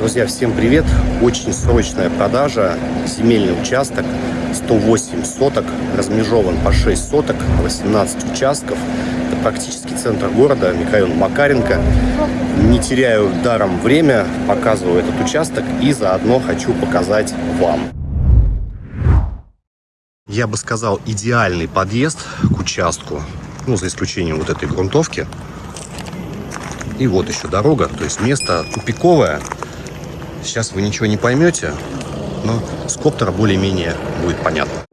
Друзья, всем привет! Очень срочная продажа. Земельный участок 108 соток, размежован по 6 соток, 18 участков. Это практически центр города, микрорайон Макаренко. Не теряю даром время, показываю этот участок и заодно хочу показать вам. Я бы сказал, идеальный подъезд к участку, ну, за исключением вот этой грунтовки. И вот еще дорога, то есть место тупиковое, Сейчас вы ничего не поймете, но с коптера более-менее будет понятно.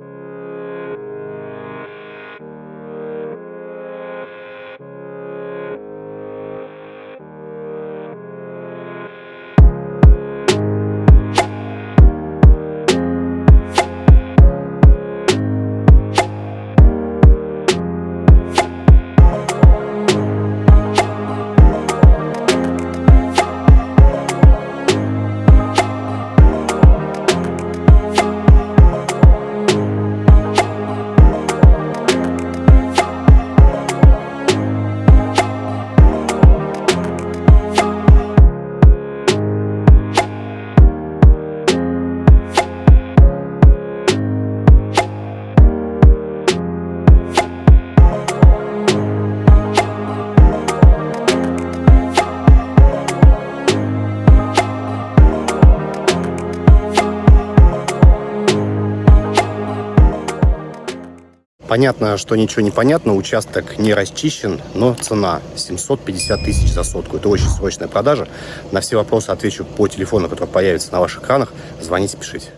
Понятно, что ничего не понятно, участок не расчищен, но цена 750 тысяч за сотку. Это очень срочная продажа. На все вопросы отвечу по телефону, который появится на ваших экранах. Звоните, пишите.